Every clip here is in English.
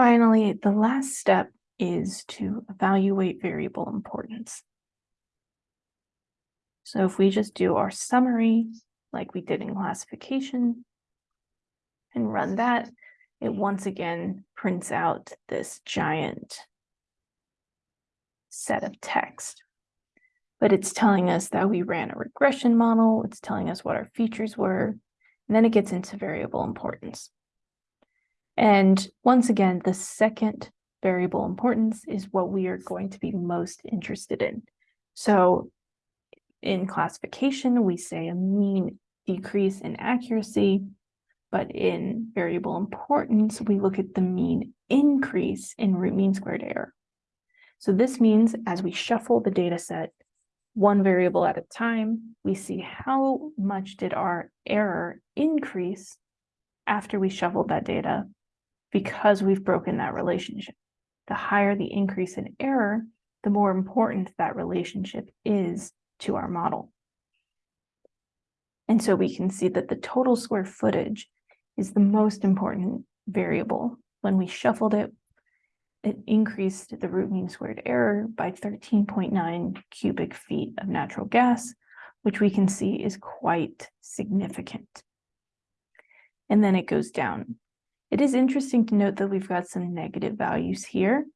Finally, the last step is to evaluate variable importance. So if we just do our summary, like we did in classification, and run that, it once again prints out this giant set of text. But it's telling us that we ran a regression model, it's telling us what our features were, and then it gets into variable importance. And once again, the second variable importance is what we are going to be most interested in. So in classification, we say a mean decrease in accuracy, but in variable importance, we look at the mean increase in root mean squared error. So this means as we shuffle the data set one variable at a time, we see how much did our error increase after we shuffled that data because we've broken that relationship. The higher the increase in error, the more important that relationship is to our model. And so we can see that the total square footage is the most important variable. When we shuffled it, it increased the root mean squared error by 13.9 cubic feet of natural gas, which we can see is quite significant. And then it goes down. It is interesting to note that we've got some negative values here.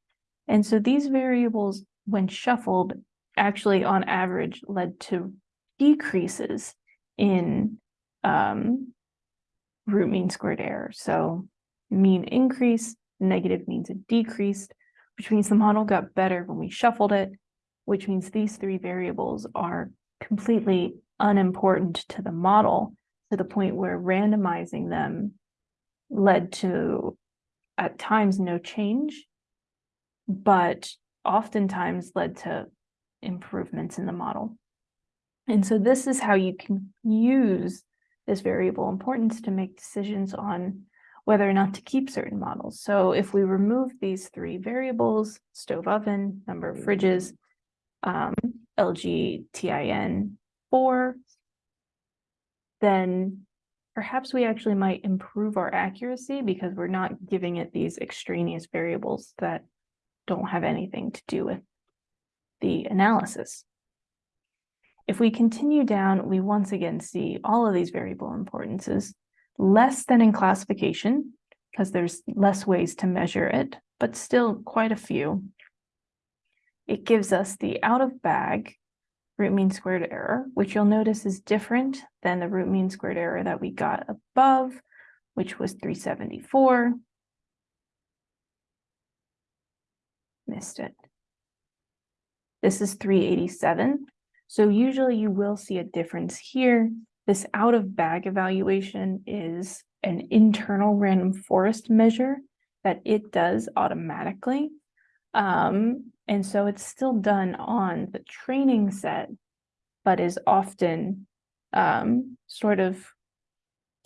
And so these variables, when shuffled, actually on average led to decreases in um, root mean squared error. So mean increase, negative means it decreased, which means the model got better when we shuffled it, which means these three variables are completely unimportant to the model to the point where randomizing them led to at times no change, but oftentimes led to improvements in the model. And so this is how you can use this variable importance to make decisions on whether or not to keep certain models. So if we remove these three variables, stove oven, number of fridges, um, LG TIN 4, then perhaps we actually might improve our accuracy because we're not giving it these extraneous variables that don't have anything to do with the analysis. If we continue down, we once again see all of these variable importances, less than in classification, because there's less ways to measure it, but still quite a few. It gives us the out of bag root mean squared error, which you'll notice is different than the root mean squared error that we got above, which was 374. Missed it. This is 387. So usually you will see a difference here. This out of bag evaluation is an internal random forest measure that it does automatically. Um, and so it's still done on the training set, but is often um, sort of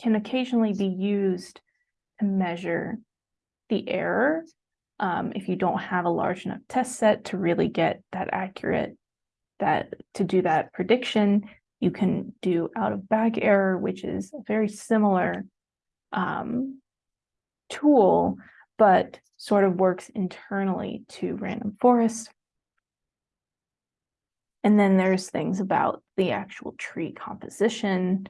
can occasionally be used to measure the error um, if you don't have a large enough test set to really get that accurate, that to do that prediction, you can do out of bag error, which is a very similar um, tool, but sort of works internally to random forest. And then there's things about the actual tree composition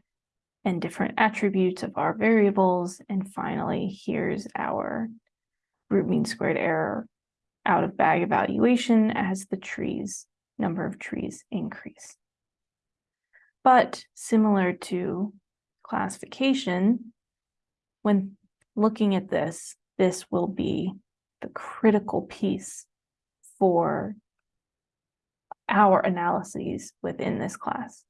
and different attributes of our variables. And finally, here's our root mean squared error out of bag evaluation as the trees, number of trees increase. But similar to classification, when looking at this, this will be the critical piece for our analyses within this class.